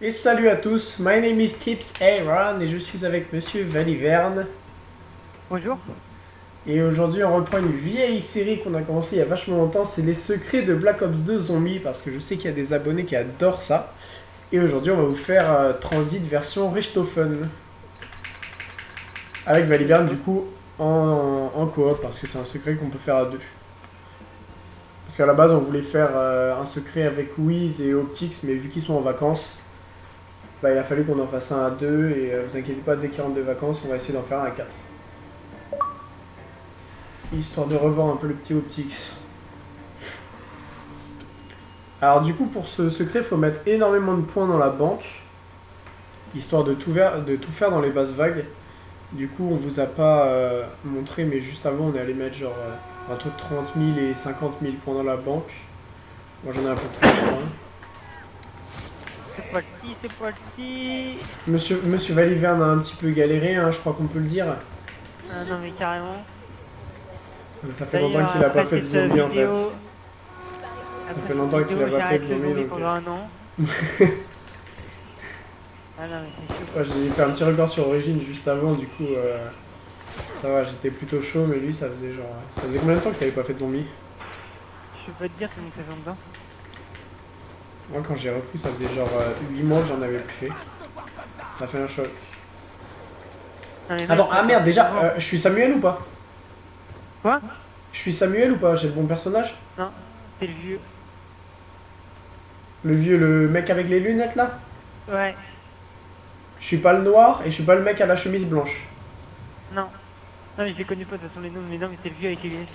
Et salut à tous, my name is Tips Aaron et je suis avec Monsieur Valiverne. Bonjour. Et aujourd'hui on reprend une vieille série qu'on a commencé il y a vachement longtemps, c'est les secrets de Black Ops 2 Zombie parce que je sais qu'il y a des abonnés qui adorent ça. Et aujourd'hui on va vous faire euh, Transit version Richthofen. Avec Valiverne du coup en, en coop parce que c'est un secret qu'on peut faire à deux. Parce qu'à la base on voulait faire euh, un secret avec Wiz et Optix mais vu qu'ils sont en vacances, bah, il a fallu qu'on en fasse un à deux et euh, vous inquiétez pas dès qu'ils rentrent de vacances on va essayer d'en faire un à quatre. Histoire de revoir un peu le petit Optix. Alors du coup pour ce secret il faut mettre énormément de points dans la banque. Histoire de tout, de faire dans les bases vagues. Du coup on vous a pas euh, montré mais juste avant on est allé mettre genre euh, entre 30 000 et 50 000 points dans la banque. Moi j'en ai un peu trop je crois. C'est parti, c'est parti. Monsieur, Monsieur Valiverne a un petit peu galéré, hein, je crois qu'on peut le dire. Ah non mais carrément. Ça fait longtemps qu'il a pas fait de zombie en fait. Ça fait longtemps qu'il a pas fait de zombie, donc, pendant euh. un an. ah non mais c'est. Ouais, j'ai fait un petit record sur Origin juste avant, du coup euh, ça va, j'étais plutôt chaud, mais lui ça faisait genre... Ça faisait combien de temps qu'il avait pas fait de zombie? Je peux pas te dire ça fait longtemps. Moi quand j'ai repris ça faisait genre euh, 8 mois que j'en avais plus fait. Ça fait un choc. Attends, ah peux merde déjà, euh, je suis Samuel ou pas? Quoi? Je suis Samuel ou pas? J'ai le bon personnage? Non, c'est le vieux. Le vieux, le mec avec les lunettes là? Ouais, Je suis pas le noir et je suis pas le mec à la chemise blanche. non. Non mais je les connais pas de toute façon les noms, mais non mais c'est le vieux avec les lunettes.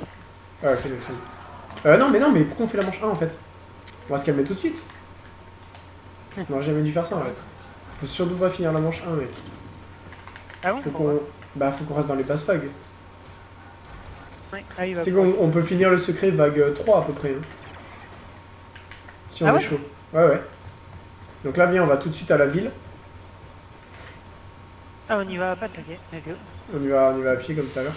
Ah, ok, ok. Euh, non, mais non, mais pourquoi on fait la manche 1 en fait? On va se calmer tout de suite. On aurait jamais dû faire ça en fait. Faut surtout pas finir la manche 1, mec. Ah bon Faut qu'on bah, faut qu'on reste dans les basses vagues. Ouais, ah oui, bah, C'est qu'on on peut finir le secret vague 3 à peu près. hein. Si on Ah est ouais chaud. Ouais, ouais. Donc là, viens, on va tout de suite à la ville. Ah on y va pas, ok. ok. On y va, on y va à pied comme tout à l'heure.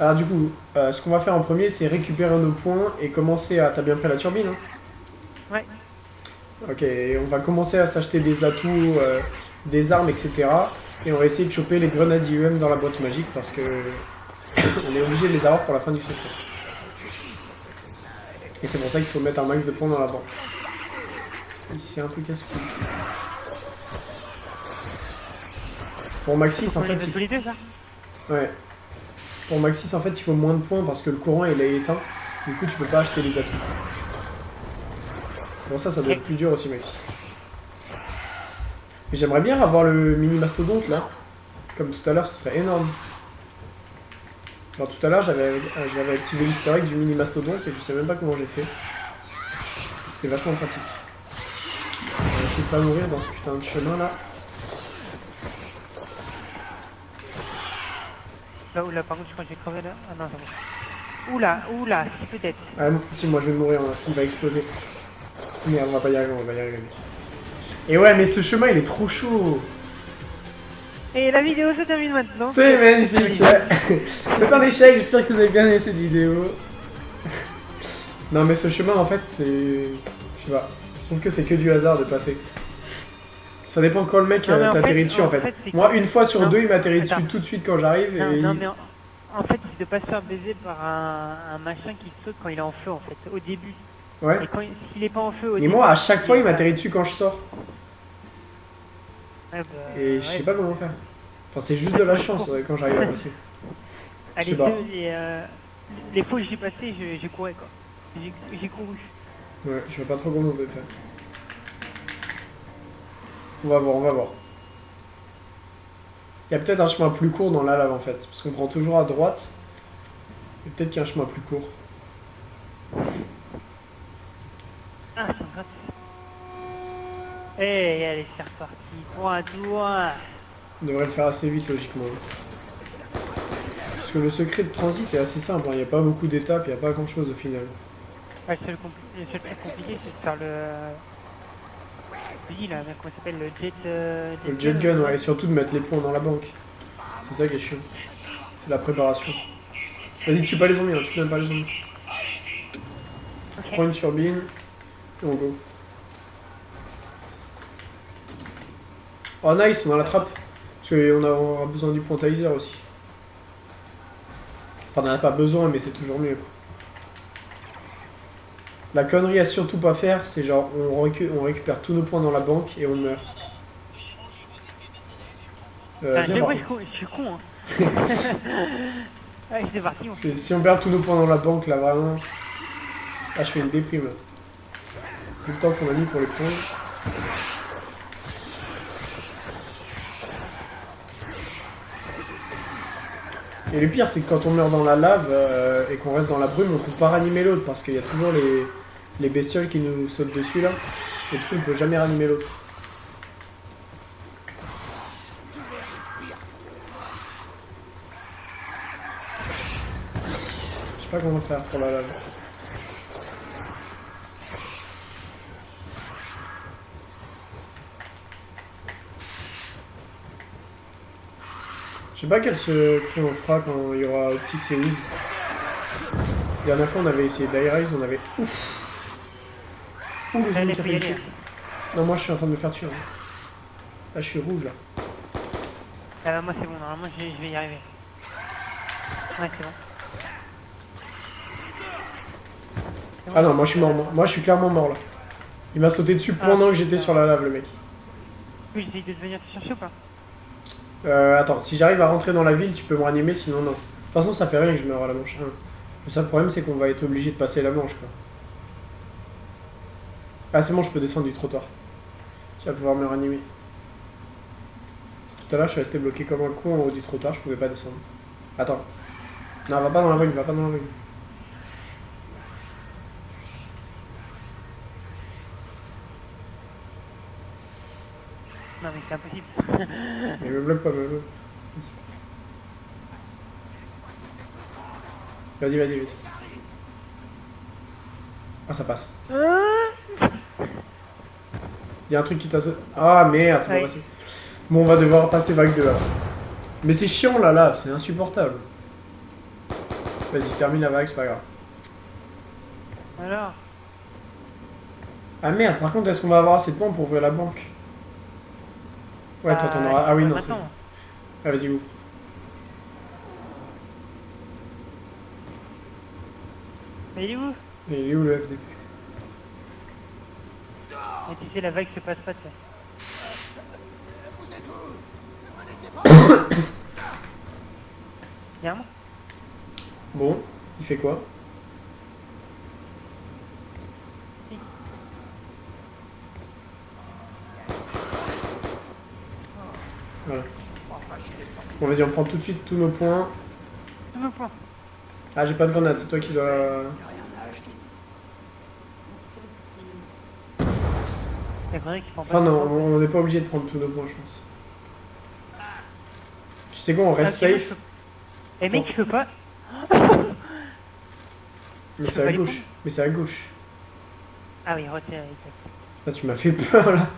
Alors du coup, euh, ce qu'on va faire en premier, c'est récupérer nos points et commencer à... T'as bien pris la turbine, hein Ouais. Ok, on va commencer à s'acheter des atouts, euh, des armes, etc. Et on va essayer de choper les grenades IEM dans la boîte magique parce que on est obligé de les avoir pour la fin du secret. Et c'est pour ça qu'il faut mettre un max de points dans la banque. C'est un peu casse-couille. Pour Maxis, en fait, il ça? Ouais. Pour Maxis, en fait, il faut moins de points parce que le courant il est éteint. Du coup, tu peux pas acheter les atouts. Pour ça, ça doit être plus dur aussi, Maxis. Mais j'aimerais bien avoir le mini mastodonte là. Comme tout à l'heure, ce serait énorme. Alors tout à l'heure, j'avais euh, j'avais activé l'historique du mini mastodonte et je sais même pas comment j'ai fait. C'était vachement pratique. On va essayer de pas mourir dans ce putain de chemin là. Là où là par contre je crois que j'ai crevé là. Ah non c'est bon. Oula, oula, si peut-être. Ah, si, moi je vais mourir, hein. il va exploser. Merde, on va pas y arriver, on va y arriver. Et ouais, mais ce chemin il est trop chaud. Et la vidéo se termine maintenant. C'est magnifique. C'est un échec, j'espère que vous avez bien aimé cette vidéo. Non, mais ce chemin en fait, c'est. Je sais pas. Je trouve que c'est que du hasard de passer. Ça dépend quand le mec euh, t'atterrit dessus en en fait. Moi, une fois sur Non, deux, il m'atterrit dessus tout de suite quand j'arrive. Non, et non il- mais en, en fait c'est de pas se faire baiser par un, un machin qui saute quand il est en feu en fait, au début. Ouais. Et quand il- s'il est pas en feu au Et début. moi, à chaque fois, il m'atterrit dessus quand je sors. Bah, Et je ouais. sais pas comment faire. Enfin, c'est juste de la chance euh, quand j'arrive à passer. Ah, je les deux, les, euh, les fois où j'y passé, j'ai couru quoi. J'ai j'ai couru. Ouais, je vois pas trop comment on peut faire. On va voir, on va voir. Il y a peut-être un chemin plus court dans la lave en fait, parce qu'on prend toujours à droite. Et peut-être qu'il y a un chemin plus court. Ah, c'est gratuit. Eh, allez, c'est reparti. Point, doigt. On devrait le faire assez vite logiquement. Parce que le secret de transit est assez simple, hein. il n'y a pas beaucoup d'étapes, il n'y a pas grand chose au final. Ouais, le seul, compli- le seul truc compliqué, c'est de faire le. Oui, là, comment ça s'appelle Le jet. euh, Le jet gun, ouais, et surtout de mettre les points dans la banque. C'est ça qui est chiant. C'est la préparation. Vas-y, tue pas les zombies, hein, tue même pas les zombies. Ok. Prends une turbine, et on go. Oh nice, on a la trappe. Parce qu'on aura besoin du pointizer aussi. Enfin, on n'en a pas besoin, mais c'est toujours mieux. La connerie à surtout pas faire, c'est genre on, on récupère tous nos points dans la banque et on meurt. Euh, viens je, voir. ouais, je, suis con-. Hein. Allez, c'est parti. On... Si on perd tous nos points dans la banque, là vraiment. Ah, je fais une déprime. Tout le temps qu'on a mis pour les points. Et le pire, c'est que quand on meurt dans la lave euh, et qu'on reste dans la brume, on peut pas ranimer l'autre parce qu'il y a toujours les, les bestioles qui nous sautent dessus là. Et du coup, on peut jamais ranimer l'autre. Je sais pas comment faire pour la lave. Sais pas quel secret on fera quand il y aura Optix et Wiz. La dernière fois on avait essayé d'Airrise, on avait... Ouf Ouh, les ennemis. Non, moi je suis en train de me faire tuer. hein. Là je suis rouge là. Ah, moi, c'est bon. Normalement, je, je vais y arriver. Ouais, c'est bon. Ah non, moi je suis mort, moi, Moi, je suis clairement mort là. Il m'a sauté dessus Ah, pendant que j'étais sur la lave le mec. Oui, j'essaye de venir te chercher ou pas? Euh, attends, si j'arrive à rentrer dans la ville, tu peux me ranimer, sinon non. De toute façon, ça fait rien que je meure à la manche. hein. Le seul problème, c'est qu'on va être obligé de passer la manche, quoi. Ah, c'est bon, je peux descendre du trottoir. Tu vas pouvoir me ranimer. Tout à l'heure, je suis resté bloqué comme un con en haut du trottoir, je pouvais pas descendre. Attends. Non, va pas dans la vague, va pas dans la vague. C'est impossible. Mais me bloque pas, me bloque. Vas-y, vas-y, vas-y. Ah, ça passe. Il y a un truc qui t'a. Ah merde, c'est pas passé. Bon, on va devoir passer vague 2 là. Mais c'est chiant la lave, c'est insupportable. Vas-y, termine la vague, c'est pas grave. Alors? Ah merde, par contre, est-ce qu'on va avoir assez de points pour ouvrir la banque? Ouais, toi t'en bah, auras. Ah oui, non, c'est. Maintenant. Ah, vas-y, où Mais il est où? Mais il est où le FDP Mais tu sais, la vague se passe pas, tu sais. Moment Bon, il fait quoi Voilà. Bon, vas-y, on prend tout de suite tous nos points. Tous nos points. Ah, j'ai pas de grenade, c'est toi qui dois. Enfin, non, on n'est pas obligé de prendre tous nos points, je pense. Tu sais quoi, on Ah, reste je safe, Eh mec, je peux pas. mais c'est à gauche. Mais c'est à gauche. Ah oui, retire, exact. Là, tu m'as fait peur là.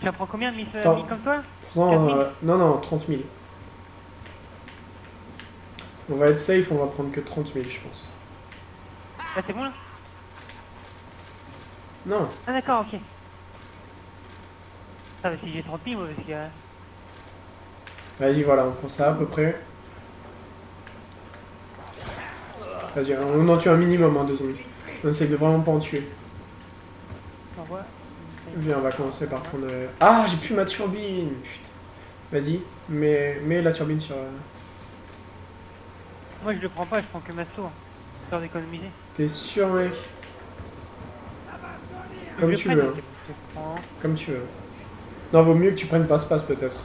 Tu en prends combien de mis comme toi? Prends, 4 000? euh, non, non, 30 000. On va être safe, on va prendre que 30 000, je pense. Là, c'est bon là Non, Ah d'accord, ok. Ah bah si j'ai 30 000 moi parce que... euh, vas-y, voilà, on prend ça à peu près. Vas-y, on en tue un minimum, hein, deux zombies. On essaye de vraiment pas en tuer. Viens, on va commencer par prendre. euh, Ah, j'ai plus ma turbine Putain. Vas-y, mets, mets la turbine sur. Moi je le prends pas, je prends que ma tour. Histoire d'économiser. T'es sûr, mec? Comme tu prenne, veux, prends. comme tu veux. Non, vaut mieux que tu prennes passe-passe peut-être.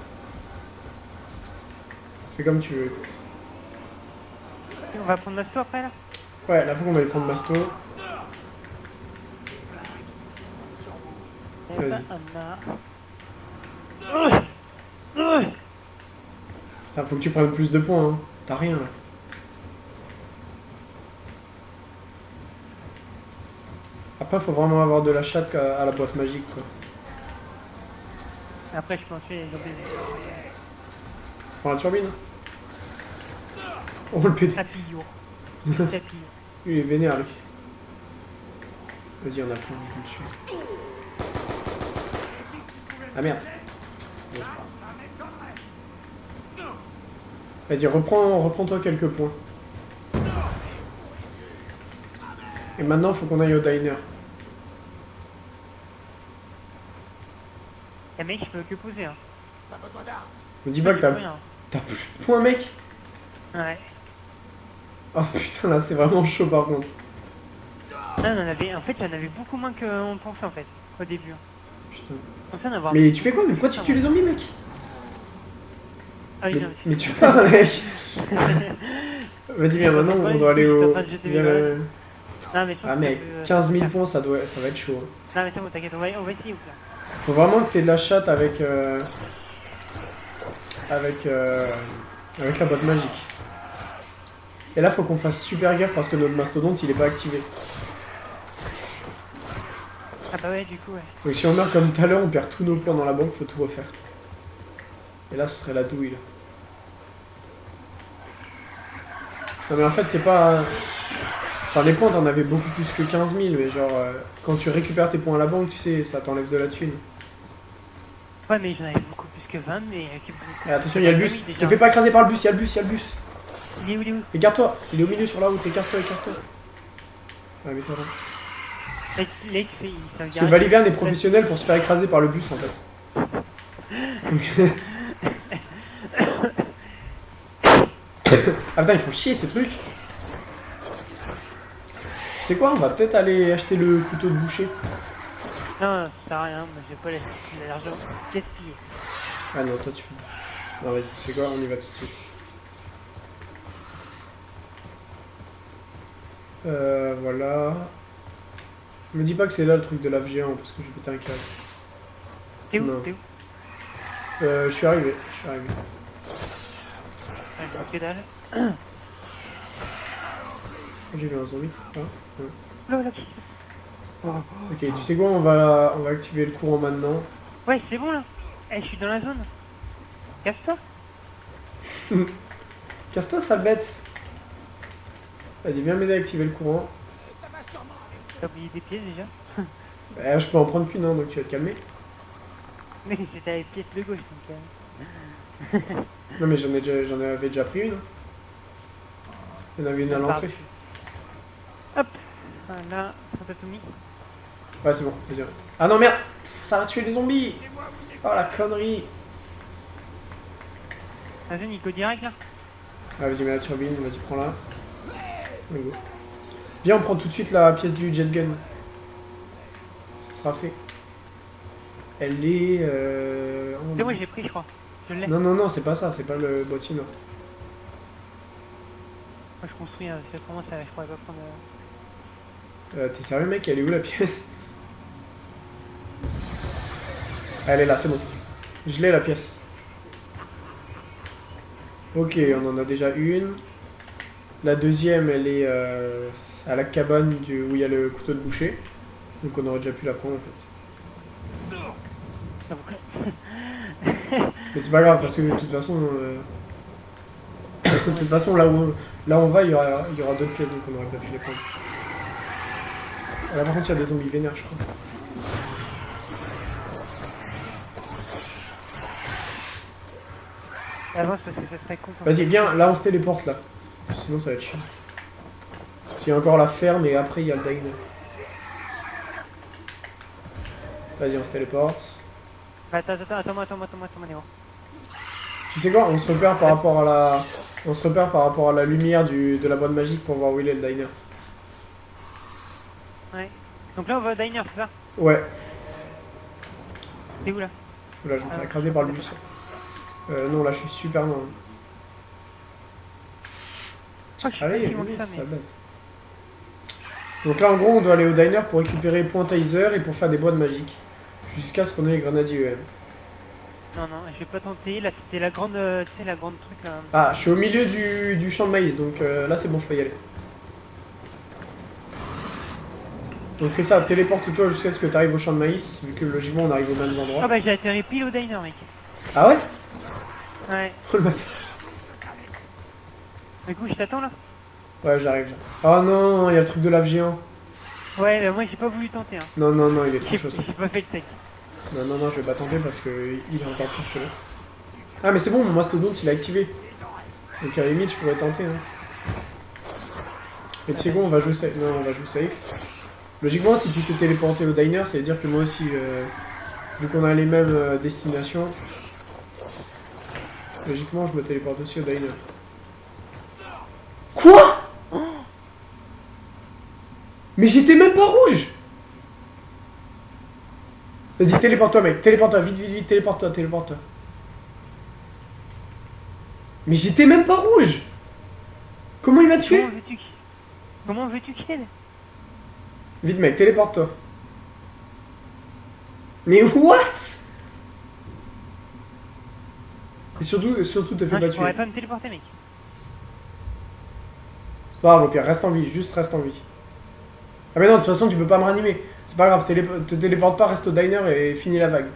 Fais comme tu veux. On va prendre ma tour après là? Ouais, là, faut qu'on aille prendre Masto. Eh Vas-y. ben, on a... Euh. Putain, faut que tu prennes plus de points, hein. T'as rien là. Après, faut vraiment avoir de la chatte à la boîte magique, quoi. Après je peux en tuer les zombies. Prends la turbine. Oh le. Tapillon. Il est vénère, lui. Vas-y, on a pris dessus. Ah merde. Vas-y, reprends, reprends-toi quelques points. Et maintenant, faut qu'on aille au diner. Eh mec, je peux que poser, hein. Me dis pas que t'as t'as plus de points, mec Ouais. Oh putain, là, c'est vraiment chaud par contre. Ah, on en avait... En fait, j'en avais beaucoup moins qu'on pensait, en fait, au début. Putain. On pensait en avoir... Mais tu fais quoi? Mais pourquoi tu tues les zombies, mec? Ah oui, mais, non, mais tu parles, mec Vas-y, viens, maintenant, on doit aller au... Viens, Non, mais je pense Ah, mec, ça peut- 15 000 ça peut points, ça, doit... ça va être chaud. hein. Non, mais c'est bon, t'inquiète, on va, on va essayer, ou là. Faut vraiment que t'aies de la chatte avec... euh, Avec... euh, Avec la boîte magique. Et là, faut qu'on fasse super gaffe parce que notre mastodonte, il est pas activé. Ah bah ouais, du coup, ouais. Donc si on meurt comme tout à l'heure, on perd tous nos points dans la banque, faut tout refaire. Et là, ce serait la douille, là. Non mais en fait, c'est pas... Enfin, les points, t'en avais beaucoup plus que 15 000, mais genre, euh, quand tu récupères tes points à la banque, tu sais, ça t'enlève de la thune. Ouais, mais j'en avais beaucoup plus que 20, mais... euh, attention, il y a le bus. Déjà. fais pas écraser par le bus, il y a le bus, il y a le bus. Il est où, il est où? Écarte-toi, il est au milieu sur la route, écarte-toi, écarte-toi. Ouais, mais. Il s'est Parce que. Valiverne est professionnel pour se faire écraser par le bus, en fait. Ah putain, ils font chier ces trucs. C'est quoi On va peut-être aller acheter le couteau de boucher. Non, ça sert à rien, moi j'ai pas la- l'argent gaspillé. Ah non, toi tu fais. Non, vas-y, c'est quoi On y va tout de suite. Euh, voilà. Me dis pas que c'est là le truc de lave géant parce que je vais péter un câble. T'es où. T'es où? Euh, je suis arrivé, je suis arrivé. Vois que dalle. J'ai vu un zombie. Ah, là. Ok, tu sais quoi On va, on va activer le courant maintenant. Ouais, c'est bon là. Eh, je suis dans la zone. Casse-toi. Casse-toi, sale bête Vas-y, viens m'aider à activer le courant. T'as oublié des pièces déjà Bah, je peux en prendre qu'une, hein, donc tu vas te calmer. Mais c'était les pièces de gauche donc. euh, Non, mais j'en ai déjà, j'en avais déjà pris une. Il y en avait une à l'entrée. Voilà, Fantatumi. Ouais, c'est bon, vas-y. Ah non, merde Ça va tuer les zombies Oh la connerie il go direct là Ah, vas-y, mets la turbine, vas-y, prends-la. Allez, go. Viens, on prend tout de suite la pièce du jet gun. Ça sera fait. Elle est... Euh... C'est moi, j'ai pris, je crois. Je l'ai. Non, non, non, c'est pas ça, c'est pas le boîtier noir. Moi, je construis, hein, c'est comment ça, je pourrais pas prendre. euh, Euh, T'es sérieux, mec? Elle est où la pièce? Elle est là, c'est bon. Je l'ai la pièce. Ok, on en a déjà une. La deuxième, elle est euh, à la cabane où il y a le couteau de boucher. Donc on aurait déjà pu la prendre en fait. Mais c'est pas grave parce que de toute façon, euh, de toute façon là où là on va, il y aura, aura d'autres pièces donc on aurait pas pu les prendre. Ah, Là par contre, il y a des zombies vénères, je crois. Avance parce que ça serait con. Vas-y, viens, là on se téléporte là. Sinon ça va être chiant. Il y a encore la ferme et après il y a le diner. Vas-y, on se téléporte. Attends, attends, attends-moi, attends-moi, Néo. Tu sais quoi On se repère par rapport à la. On se repère par rapport à la lumière du, de la boîte magique pour voir où il est le diner. Donc là, on va au diner, c'est ça Ouais, T'es où là là je me fais écraser par le bus. Euh, non, là je suis super loin. Oh, je suis Allez, pas oui, ça, mais. bête. Donc là en gros on doit aller au diner pour récupérer point taser et pour faire des boîtes magiques. Jusqu'à ce qu'on ait les grenadiers EM. Non, non, je vais pas tenter. Là, c'était la grande. euh, Tu sais, la grande truc là. Ah, je suis au milieu du, du champ de maïs, donc euh, là c'est bon, je peux y aller. Donc fais ça, téléporte-toi jusqu'à ce que tu arrives au champ de maïs, vu que logiquement on arrive aux mêmes Ah endroits. bah, j'ai atterri pile au diner, mec. Ah ouais Ouais. Du coup, je t'attends là Ouais, j'arrive. Oh non, il y a le truc de lave géant. Ouais, bah, moi, j'ai pas voulu tenter, hein. Non, non, non, il est trop chaud ça. j'ai pas fait le sec. Non, non, non, je vais pas tenter parce que il est encore plus que là. Ah, mais c'est bon, mon mastodonte il est activé. Donc à la limite, je pourrais tenter. Hein. Mais tu sais quoi, on va jouer safe. Non, on va jouer safe. Logiquement, si tu te téléporter au diner, ça veut dire que moi aussi, euh, vu qu'on a les mêmes euh, destinations, logiquement, je me téléporte aussi au diner. Quoi? Mais j'étais même pas rouge Vas-y, téléporte-toi, mec. Téléporte-toi, vite, vite, vite, téléporte-toi, téléporte-toi. Mais j'étais même pas rouge Comment il m'a tué? Comment veux-tu qu'il Vite, mec, téléporte-toi. Mais what? Et surtout, surtout te fais Non, pas tu tuer. pas me téléporter, mec. C'est pas grave, au pire, reste en vie, juste reste en vie. Ah mais non, de toute façon, tu peux pas me ranimer. C'est pas grave, télé te téléporte pas, reste au diner et finis la vague.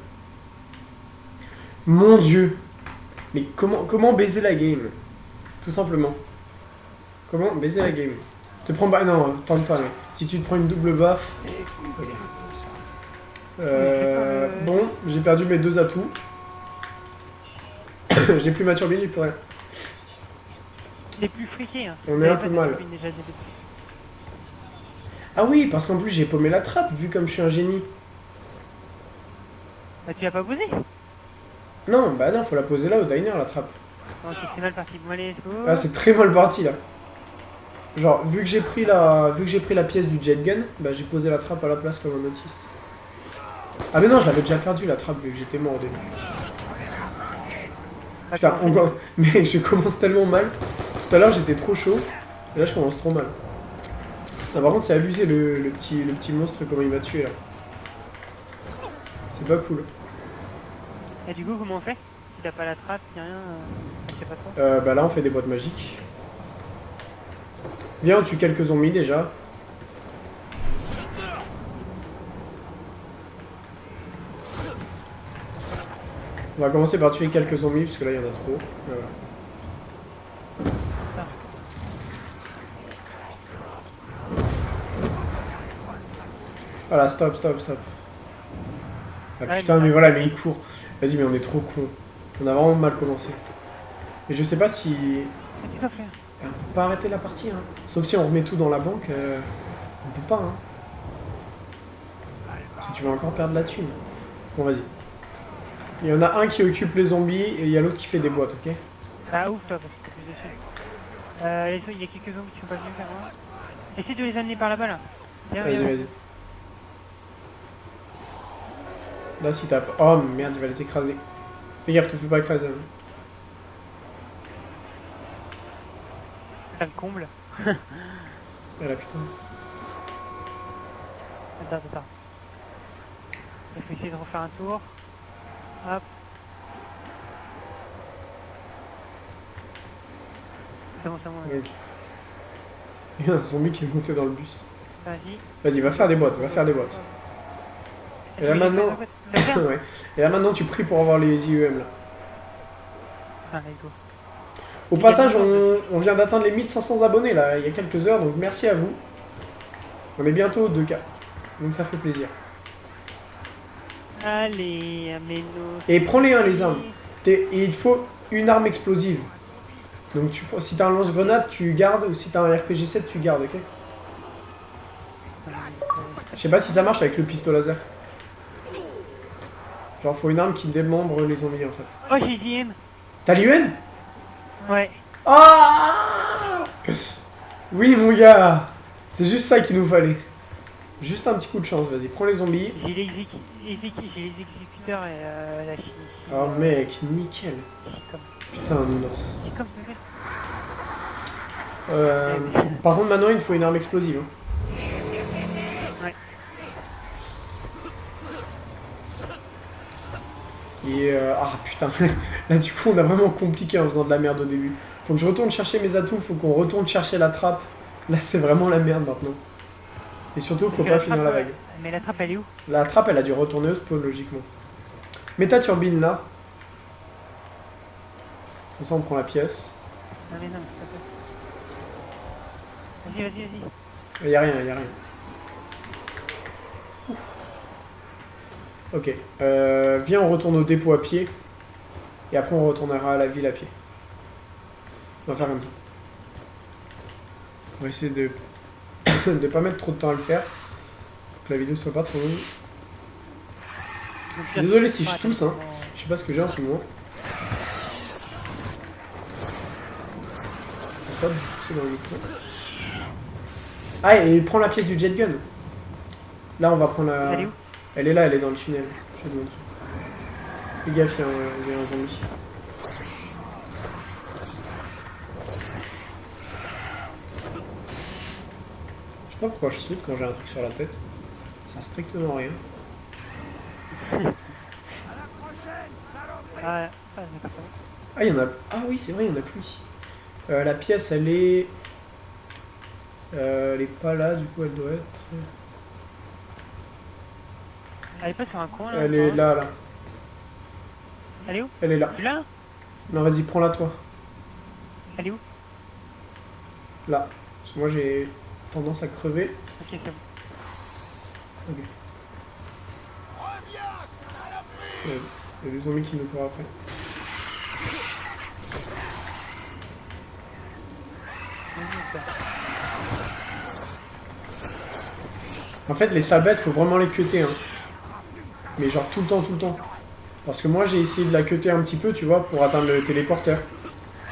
Mon dieu. Mais comment, comment baiser la game? Tout simplement. Comment baiser la game? Te prends pas... Non, tente pas, mec. Si tu te prends une double baffe... ok. Euh, bon, j'ai perdu mes deux atouts. j'ai plus ma turbine, j'ai plus rien. Les plus friqués, hein. On est un peu mal. Déjà, j'ai Ah oui, parce qu'en plus j'ai paumé la trappe, vu comme je suis un génie. Bah, tu l'as pas posé Non, bah non, faut la poser là au diner, la trappe. Non, c'est c'est mal parti. Bon, allez, let's go. Ah, c'est très mal parti là. Genre, vu que j'ai pris la, vu que j'ai pris la pièce du jet gun, bah j'ai posé la trappe à la place comme un autiste. Ah mais non, j'avais déjà perdu la trappe vu que j'étais mort au début. Putain, on mais je commence tellement mal. Tout à l'heure j'étais trop chaud, et là je commence trop mal. Ah, par contre, c'est abusé le, le petit, le petit monstre comment il m'a tué là. C'est pas cool. Et du coup, comment on fait? Si t'as pas la trappe, y'a rien. euh, C'est pas toi. Euh, bah là on fait des boîtes magiques. Viens, on tue quelques zombies déjà. On va commencer par tuer quelques zombies parce que là il y en a trop. Voilà. Voilà, stop, stop, stop. Ah putain, mais- voilà, mais il court. Vas-y, mais on est trop con. On a vraiment mal commencé. Et je sais pas si. On peut pas arrêter la partie, hein. Sauf si on remet tout dans la banque, euh, on peut pas, hein. Que tu vas encore perdre la thune. Bon, vas-y. Il y en a un qui occupe les zombies et il y a l'autre qui fait des boîtes, ok? Ah, ouf, toi, parce que t'es plus dessus. Euh, il y a quelques zombies qui sont pas venus faire moi. Essaye de les amener par là-bas, là. Vas-y, vas-y. Là, si t'as pas. Oh merde, il va les écraser. Fais gaffe, te fais pas écraser. hein. Ça le comble. Ah là, putain. Attends, attends. Il faut essayer de refaire un tour. Hop. C'est bon, c'est bon. Ok. Il y a un zombie qui est monté dans le bus. Vas-y. Vas-y, va faire des boîtes, va faire des boîtes. Et là, maintenant- ouais. Et là maintenant, tu pries pour avoir les IEM là. Ah, let's go. Au passage, on, on vient d'atteindre les 1500 abonnés là, il y a quelques heures, donc merci à vous. On est bientôt au 2K, donc ça fait plaisir. Allez, amène-nous. Et prends-les, hein, les armes. Et il faut une arme explosive. Donc tu, si t'as un lance-grenade, tu gardes, ou si t'as un RPG-7, tu gardes, ok? Je sais pas si ça marche avec le pistolet laser. Genre, faut une arme qui démembre les zombies en fait. Oh, j'ai JM. T'as l'UN Ouais. Ah Oui, mon gars C'est juste ça qu'il nous fallait. Juste un petit coup de chance, vas-y, prends les zombies. J'ai les, exécuteurs et euh, la chimie. Oh mec, nickel. Comme, Putain, un comme. Euh, par contre, maintenant, il faut une arme explosive. hein. Ouais. Et euh, ah putain, là du coup on a vraiment compliqué en faisant de la merde au début. Faut que je retourne chercher mes atouts, faut qu'on retourne chercher la trappe. Là c'est vraiment la merde maintenant. Et surtout faut pas finir la euh, vague. Mais la trappe, elle est où? La trappe elle a dû retourner au spawn logiquement. Mets ta turbine là. Comme ça on prend la pièce. Non, mais non. Vas-y, vas-y, vas-y. Y a rien, y a rien. Ok. Euh, viens, on retourne au dépôt à pied. Et après, on retournera à la ville à pied. On va faire comme ça. On va essayer de de pas mettre trop de temps à le faire. Pour que la vidéo soit pas trop longue. Désolé si je tousse, hein. Je sais pas ce que j'ai en ce moment. Ah, et prends la pièce du jet gun. Là, on va prendre la. Elle est là, elle est dans le tunnel. Je vais te montrer. Fais gaffe, il y a un, zombie. Je sais pas pourquoi je saute quand j'ai un truc sur la tête. Ça sert strictement rien. Ah, il y en a. Ah oui, c'est vrai, il y en a plus ici. Euh, la pièce, elle est. Euh, elle est pas là, du coup, elle doit être. Elle est pas sur un coin là Elle est là, là. Elle est où? Elle est là. L'as Non, vas-y, prends-la toi. Elle est où? Là. Parce que moi, j'ai tendance à crever. Ok, c'est bon. Ok. Il y a- des zombies qui nous courent après. Ça. En fait, les sabettes, faut vraiment les cutter. Hein. Mais genre tout le temps, tout le temps. Parce que moi, j'ai essayé de la cutter un petit peu, tu vois, pour atteindre le téléporteur.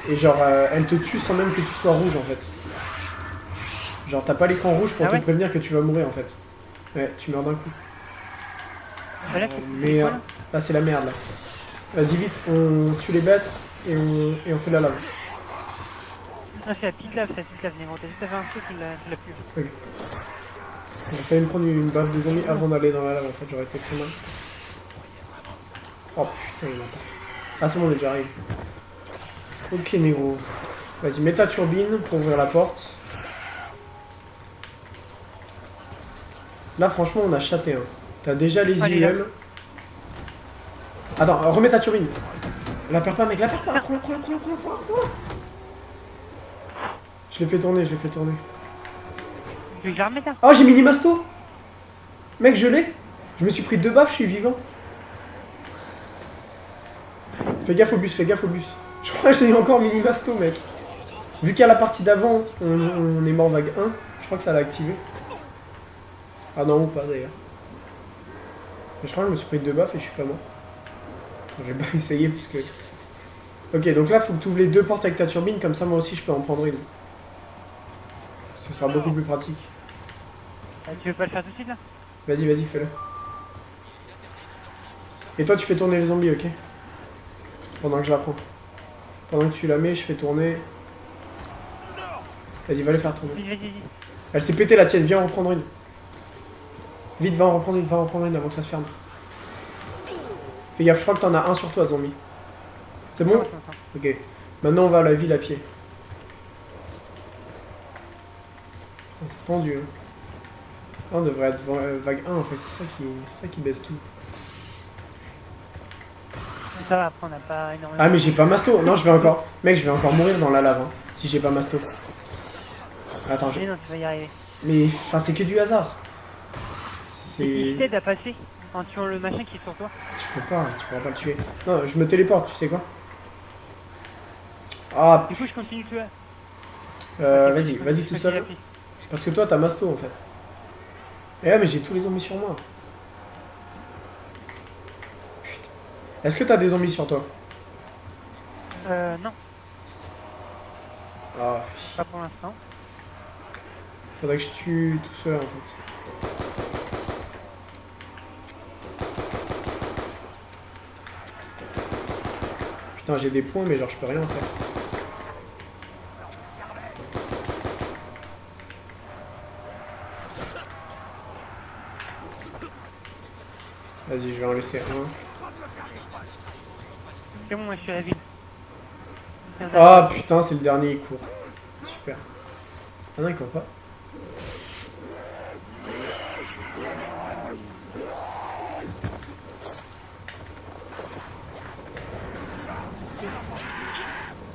Et genre, euh, elle te tue sans même que tu sois rouge, en fait. Genre, t'as pas l'écran rouge pour Ah te ouais prévenir que tu vas mourir, en fait. Ouais, tu meurs d'un coup. Bah là, Euh, mais euh, là c'est la merde, là. Vas-y, vite, on tue les bêtes et on, et on fait la lave. Ah, c'est la petite lave, c'est la petite lave. T'as juste à faire un truc, l'as tu l'as plus. J'ai failli me prendre une baffe de zombie avant d'aller dans la lave, en fait, j'aurais été très mal. Oh putain, il m'a pas. Ah, c'est bon, on est déjà arrivé. Ok, négro. Vas-y, mets ta turbine pour ouvrir la porte. Là, franchement, on a chaté. Hein. T'as déjà les là. IEM. Attends, remets ta turbine. La perds pas, mec, la perds pas. Prends-la, prends-la, prends-la, prends-la, prends-la. Je l'ai fait tourner, je l'ai fait tourner. Là Oh, j'ai mini masto Mec, je l'ai Je me suis pris deux baffes, je suis vivant. Fais gaffe au bus, fais gaffe au bus. Je crois que j'ai encore mini masto, mec. Vu qu'à la partie d'avant, on, on est mort vague 1, je crois que ça l'a activé. Ah non, ou pas d'ailleurs. Mais Je crois que je me suis pris deux baffes et je suis pas mort. J'ai pas essayé puisque... Ok, donc là, faut que tu ouvres les deux portes avec ta turbine, comme ça moi aussi je peux en prendre une. Ce sera beaucoup plus pratique. Ah, Tu veux pas le faire tout de suite là Vas-y, vas-y, fais-le. Et toi, tu fais tourner les zombies, ok Pendant que je la prends. Pendant que tu la mets, je fais tourner. Vas-y, va les faire tourner. Vas-y, vas-y, vas-y. Elle s'est pétée la tienne, viens en reprendre une. Vite, va en reprendre une, va en reprendre une avant que ça se ferme. Fais gaffe, je crois que t'en as un sur toi, zombie. C'est bon. Ok. Maintenant, on va à la ville à pied. Oh, c'est tendu, hein. On devrait être euh, vague 1 en fait, c'est ça qui, ça qui baisse tout. Ça va, après on n'a pas énormément. Ah mais j'ai pas masto, non je vais encore, mec je vais encore mourir dans la lave hein, si j'ai pas masto. Attends, je- Mais non, tu vas y arriver. mais enfin c'est que du hasard. C'est, t'aide à passer en tuant le machin qui est sur toi tu peux pas, tu pourras pas le tuer. Non, je me téléporte, tu sais quoi? Ah, Du coup, je continue tu vois. euh, vas-y, je vas-y tout je seul. Parce que toi t'as masto en fait. Eh mais j'ai tous les zombies sur moi. Putain. Est-ce que t'as des zombies sur toi? Euh, non, Ah, pas pour l'instant. faudrait que je tue tout seul en fait. Putain, j'ai des points, mais genre je peux rien faire. Vas-y, je vais en laisser un. C'est bon, moi je suis à la ville. Ah putain, c'est le dernier, il court. Super. Ah non, il court pas.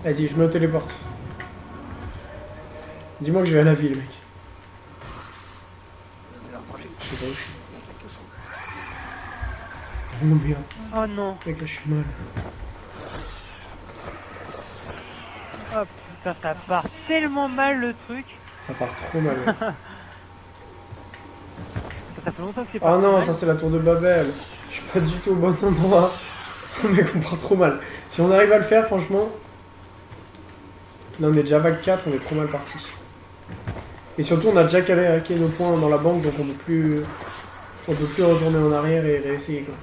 Vas-y, je me téléporte. Dis-moi que je vais à la ville, mec. Je sais pas où je suis. Oh Oh non. mec, là, je suis mal. Oh putain, ça part tellement mal le truc. Ça part trop mal. ouais. Ça, fait longtemps que c'est Oh pas non, ça c'est la tour de Babel. Je suis pas du tout au bon endroit. Mec, on part trop mal. Si on arrive à le faire, franchement. Là, on est déjà vague 4, on est trop mal parti. Et surtout, on a déjà calé nos points dans la banque, donc on peut plus. On peut plus retourner en arrière et réessayer quoi.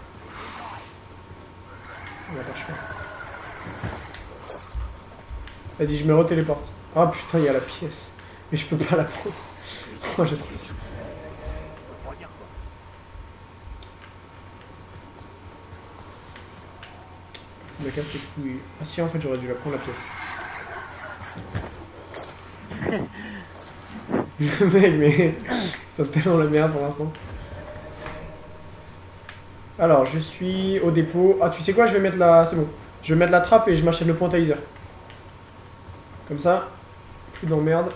Vas-y, je me retéléporte. Ah putain, il y a la pièce. Mais je peux pas la prendre. Oh, j'ai trop me casse les couilles. Ah si, en fait, j'aurais dû la prendre la pièce. Mec, mais... Ça c'est tellement la merde pour l'instant. Alors, je suis au dépôt. Ah, tu sais quoi Je vais mettre la... C'est bon. Je vais mettre la trappe et je m'achète le point. Comme ça, plus d'emmerde.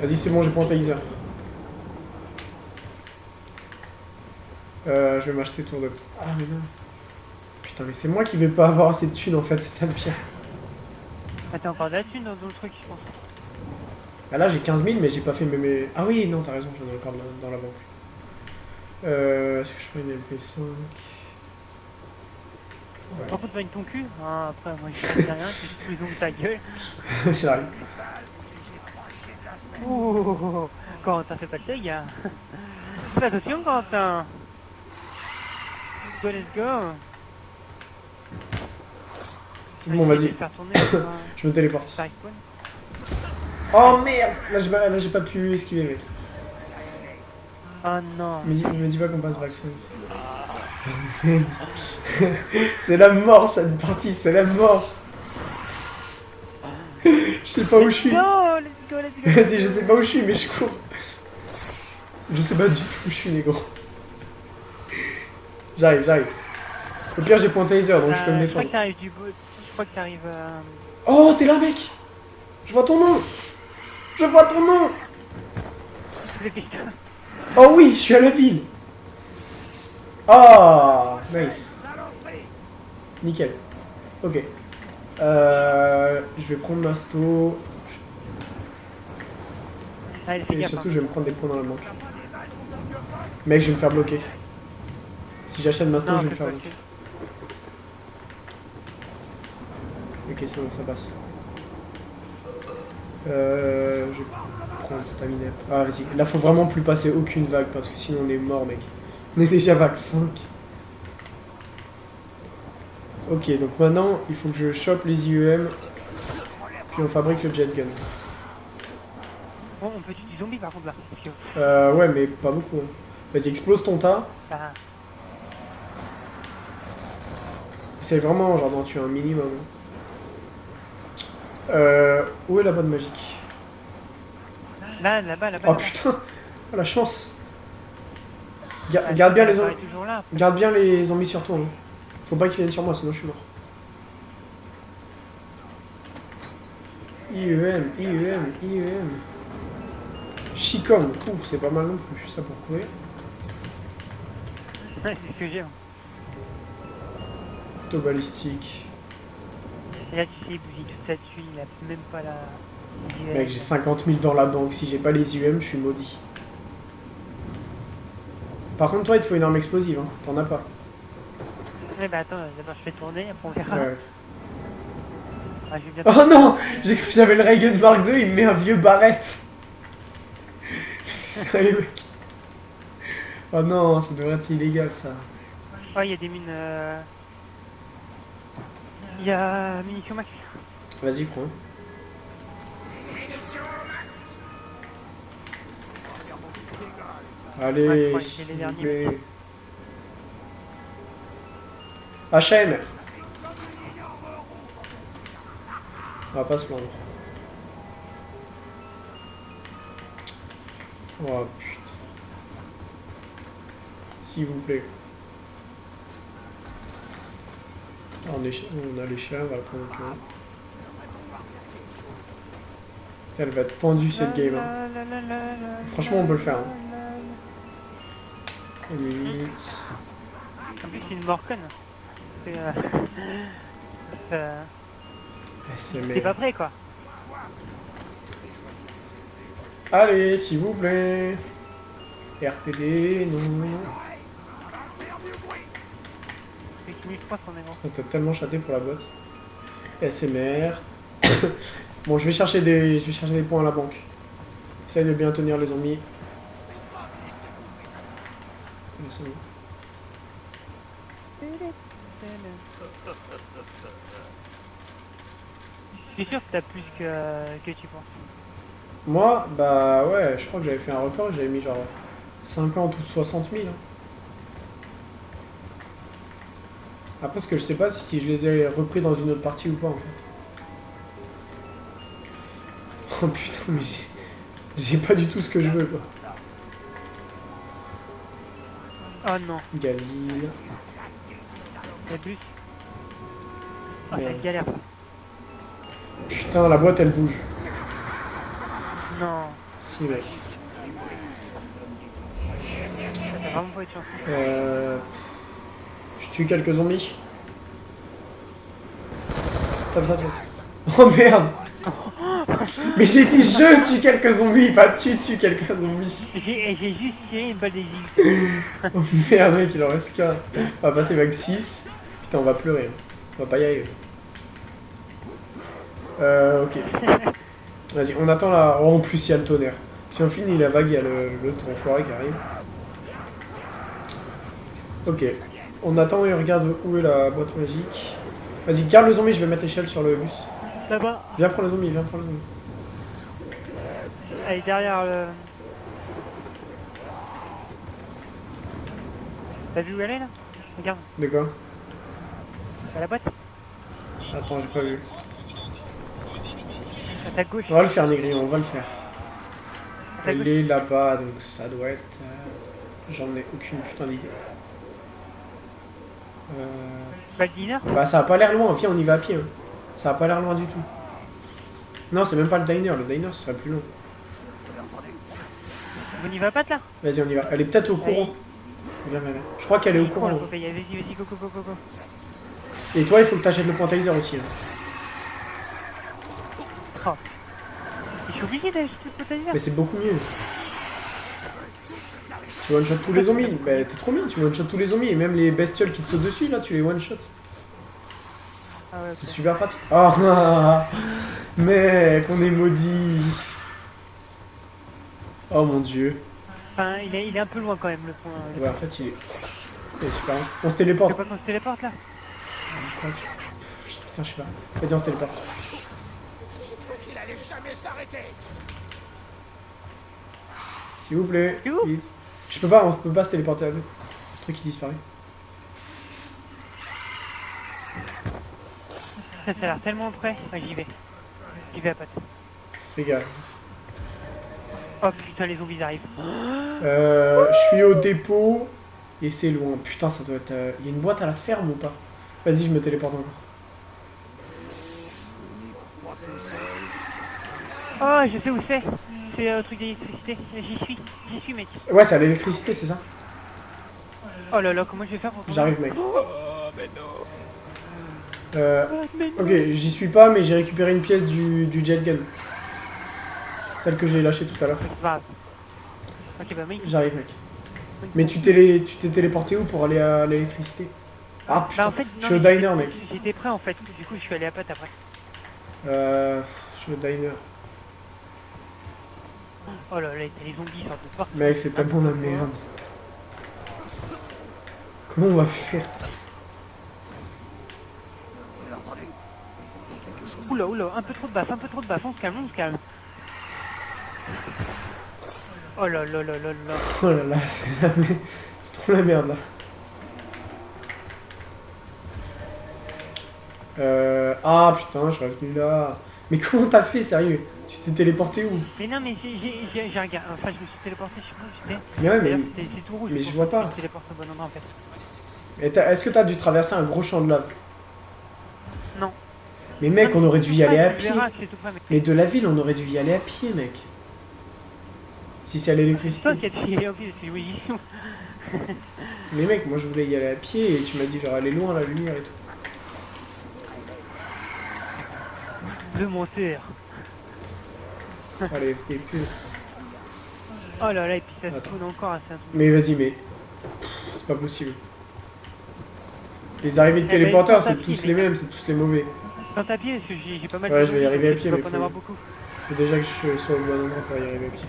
Vas-y, c'est bon, j'ai point. Euh, je vais m'acheter tour de... Ah, mais non. Putain, mais c'est moi qui vais pas avoir assez de thunes, en fait, c'est ça le pire. Ah, t'as encore de la thune dans, dans le truc, je pense. Ah là j'ai 15 000 mais j'ai pas fait mes... mes- Ah oui non t'as raison j'en ai encore dans, dans la banque. Euh... Est-ce que je prends une MP5 Par contre, vagne ton cul. Hein, après, moi, je dis rien, c'est juste plus long de ta gueule. J'arrive. Ouh, Quentin, fais pas deuil, gars. Fais attention, Quentin. Let's go, let's go. C'est bon vas-y, tourner, euh, je me téléporte. Oh merde Là j'ai pas, là, j'ai pas pu esquiver mec. Oh non. Me dis, me dis pas qu'on passe vaccin. c'est la mort cette partie, c'est la mort Je sais pas où je suis. Go, let's go, let's go. Vas-y, je sais pas où je suis, mais je cours. Je sais pas du tout où je suis, négro. J'arrive, j'arrive. Au pire, j'ai point taser, donc je peux Euh, me je crois défendre. que t'arrives du bout. Je crois que t'arrives. Euh... Oh, t'es là, mec Je vois ton nom Je vois ton nom. Oh oui, je suis à la ville Ah, nice. Nickel. Ok. Euh, je vais prendre fais Et surtout, hein. je vais me prendre des points dans la banque. Mec, je vais me faire bloquer. Si j'achète Non, je vais me faire bloquer. Que. Ok, c'est bon, ça passe. Euh, je vais prendre stamina. Ah, vas-y. Là, faut vraiment plus passer aucune vague parce que sinon on est mort, mec. On est déjà vague 5. Ok, donc maintenant, il faut que je chope les IEM. Puis on fabrique le jet gun. Bon, on peut tuer du zombie par contre là. Euh, ouais, mais pas beaucoup. hein. Vas-y, explose ton tas. ça. C'est vraiment genre d'en tuer un minimum. Euh, où est la bonne magique Là, là-bas, là-bas. Oh putain Oh la chance Ga- Garde bien les là. Garde bien les zombies sur toi. hein. Faut pas qu'ils viennent sur moi, sinon je suis mort. IEM, IEM, IEM. Chicom, ouf, c'est pas mal non plus, ça pour courir. Ouais, c'est ce que j'ai. hein. Balistique. Et là, tu sais, toute sa thune, il a même pas la. Mec, j'ai 50 000 dans la banque, si j'ai pas les IEM, je suis maudit. Par contre, toi, il te faut une arme explosive, hein. t'en as pas. Ouais, bah attends, d'abord je fais tourner, après on verra. Ouais. Ah, bien Oh non J'ai cru que j'avais le Reagan Mark II, il me met un vieux barrette. Sérieux, mec. Oh non, ça devrait être illégal ça. Oh, il y a des mines. euh, Il y a munitions max. Vas-y, prends. Allez, Ouais, les. HM On va pas se plaindre. Oh putain. S'il vous plaît. on, a les chiens, va prendre Elle va être pendue cette game. Hein. Franchement, on peut le faire. Hein. En plus, c'est une euh, euh, C'est. Pas prêt quoi. Allez, s'il vous plaît. RPD, nous. 1300 négro. T'as tellement chaté pour la boîte. SMR. bon, je vais chercher des, je vais chercher des points à la banque. Essaye de bien tenir les zombies. Je sûr que t'as plus que, tu penses. Moi, bah ouais, je crois que j'avais fait un record, j'avais mis genre 50 ou 60 000. Après, ce que je sais pas, c'est si je les ai repris dans une autre partie ou pas en fait. Oh putain, mais j'ai- j'ai pas du tout ce que je veux quoi. Oh non, Galil. Oh, Merde. cette galère. Putain, la boîte elle bouge. Non, Si, mec. t'as vraiment pas chance. Euh... Je tue quelques zombies. Tape, tape, tape. Oh merde Mais j'ai dit je tue quelques zombies, pas tu tues quelques zombies. J'ai juste tiré une balle des Oh merde mec, il en reste qu'un. On va passer vague 6. Putain, on va pleurer. hein. On va pas y arriver. Euh, ok. Vas-y, on attend la... Oh, en plus, il y a le tonnerre. Si on finit la vague, il y a le, le enfoiré qui arrive. Ok. On attend et on regarde où est la boîte magique. Vas-y, garde le zombie, je vais mettre l'échelle sur le bus. Là-bas, Viens prendre le zombie, viens prendre le zombie. elle est derrière le. T'as vu où elle est là? Regarde, De quoi? À la boîte, Attends, j'ai pas vu. à ta gauche. On va le faire, Négri, on va le faire. Elle gauche. est là-bas, donc ça doit être... euh, J'en ai aucune putain d'idée. Euh... Le diner Bah ça a pas l'air loin, viens on y va à pied. hein. Ça a pas l'air loin du tout. Non, c'est même pas le diner, le diner ce serait plus long. On n'y va pas là? Vas-y, on y va. Elle est peut-être au courant. Viens, viens, viens. Je crois qu'elle est au courant. la Popeye, Vas-y, vas-y, go, go, go, go, go. Et toi, il faut que t'achètes le point taser aussi. hein. Je suis obligé d'acheter ce taser Mais c'est beaucoup mieux. Tu one-shot tous les zombies. Bah t'es trop bien, tu one-shot tous les zombies. Et même les bestioles qui te sautent dessus, là, tu les one-shot. Ah ouais, C'est super pratique. Ah, mec, on est maudit. Oh mon dieu. Enfin, il est, il est un peu loin quand même le point. Ouais, en fait, il est. Il est super. On se Tu téléporte. pas qu'on se téléporte là Putain, je sais pas. Vas-y, on se téléporte. Il allait jamais s'arrêter? S'il vous plaît. Je peux pas, on peut pas se téléporter à deux. Le truc qui disparaît. Ça, ça a l'air tellement près. Ouais, j'y vais. J'y vais à patte. Les gars. Oh putain, les zombies arrivent. Euh, je suis au dépôt. Et c'est loin. Putain, ça doit être. euh, Il y a une boîte à la ferme ou pas? Vas-y, je me téléporte encore. Oh, je sais où c'est. C'est euh, le truc d'électricité. J'y suis. J'y suis, mec. Ouais, c'est à l'électricité, c'est ça Oh là là, comment je vais faire pour J'arrive, mec. Oh, Euh, mais non. ok, j'y suis pas, mais j'ai récupéré une pièce du, du jet gun. Celle que j'ai lâchée tout à l'heure. Ok, bah, mec. J'arrive, mec. Mais tu t'es les- tu t'es téléporté où pour aller à l'électricité? Ah putain, Bah, en fait, je suis au diner, mec. J'étais prêt en fait. Du coup, je suis allé à patte après. Euh, je suis au diner. Oh là là, t'as les zombies, sortent de partout. Mec, c'est tellement la merde. Comment on va faire? Oula, oula, un peu trop de basse, un peu trop de basse. On se calme, on se calme. Oh là là là là là. Oh là là, c'est la merde. C'est trop la merde là. Euh... Ah putain, je suis revenu là. Mais comment t'as fait, sérieux? Tu t'es téléporté où Mais non, mais j'ai- regardé. Enfin, je me suis téléporté, je sais pas où j'étais. Mais ouais, mais... c'est tout rouge. mais je vois pas. Je téléporte au bon endroit en fait. Est-ce que t'as dû traverser un gros champ de lave Mais mec, on aurait dû y aller à pied. verras, près, mais de la ville, on aurait dû y aller à pied, mec. Si c'est à l'électricité. toi qui as en plus, c'est oui. Mais mec, moi je voulais y aller à pied et tu m'as dit genre aller loin à la lumière et tout. Le monteur. Allez, t'es plus. Oh là là, et puis ça Attends. spawn encore, un truc. Mais vas-y, mais. C'est pas possible. Les arrivées de Eh ben, téléporteurs, à c'est tous les mêmes, c'est tous les mauvais. À pied, j'ai pas mal Ouais, de je vais y arriver à pied, mais pas en faut- avoir beaucoup. Faut déjà que je sois au bon endroit pour y arriver à pied.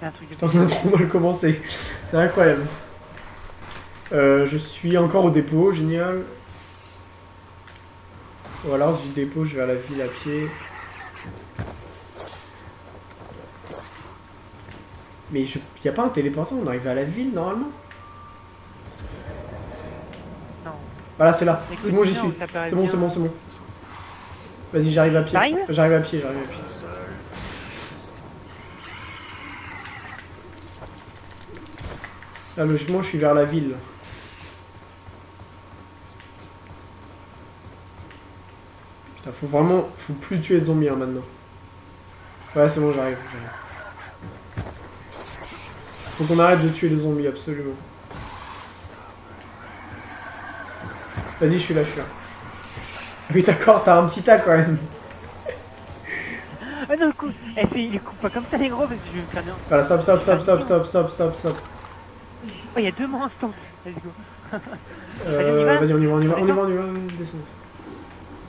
C'est un truc de Putain, on a trop mal commencé. C'est incroyable. Euh, je suis encore au dépôt, génial. Ou alors du dépôt, je vais à la ville à pied. Mais je... y a pas un téléporteur, on arrive à la ville normalement Non. Voilà, c'est là. C'est bon, j'y suis. C'est bon, c'est bon, c'est bon. Vas-y, j'arrive à pied. J'arrive à pied, j'arrive à pied. Là, logiquement, je suis vers la ville. Putain, faut vraiment... Faut plus tuer de zombies hein, maintenant. Ouais, c'est bon, j'arrive. Faut qu'on arrête de tuer les zombies, absolument. Vas-y, je suis là, je suis là. Oui, d'accord, t'as un petit tas quand même. Ah non, le coup, eh, il coupe pas comme ça les gros, parce que je vais me faire non. Voilà, stop, stop, stop, stop, stop, stop, stop, stop. Oh, il y a deux monstres, let's go. Euh, y va Vas-y, on y va, on y va, On on y va, on y va, on descend.